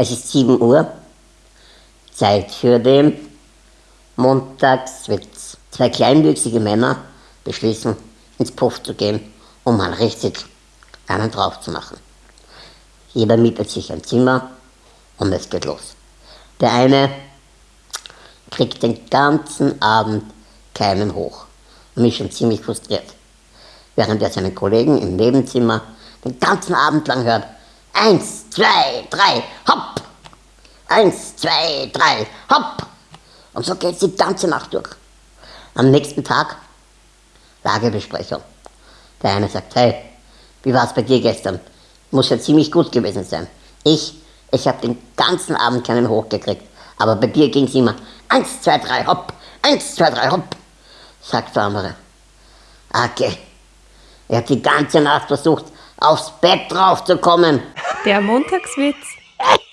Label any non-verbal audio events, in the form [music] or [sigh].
Es ist 7 Uhr, Zeit für den Montagswitz. Zwei kleinwüchsige Männer beschließen, ins Puff zu gehen, um mal richtig einen drauf zu machen. Jeder mietet sich ein Zimmer und es geht los. Der eine kriegt den ganzen Abend keinen hoch und ist schon ziemlich frustriert, während er seinen Kollegen im Nebenzimmer den ganzen Abend lang hört, eins, zwei, drei, hopp, eins, zwei, drei, hopp. Und so geht es die ganze Nacht durch. Am nächsten Tag Lagebesprechung. Der eine sagt, hey, wie war es bei dir gestern? Muss ja ziemlich gut gewesen sein. Ich, ich habe den ganzen Abend keinen hochgekriegt. Aber bei dir ging es immer eins, zwei, drei, hopp, eins, zwei, drei, hopp, sagt der andere. Okay. Er hat die ganze Nacht versucht, aufs Bett draufzukommen. Der Montagswitz. [laughs]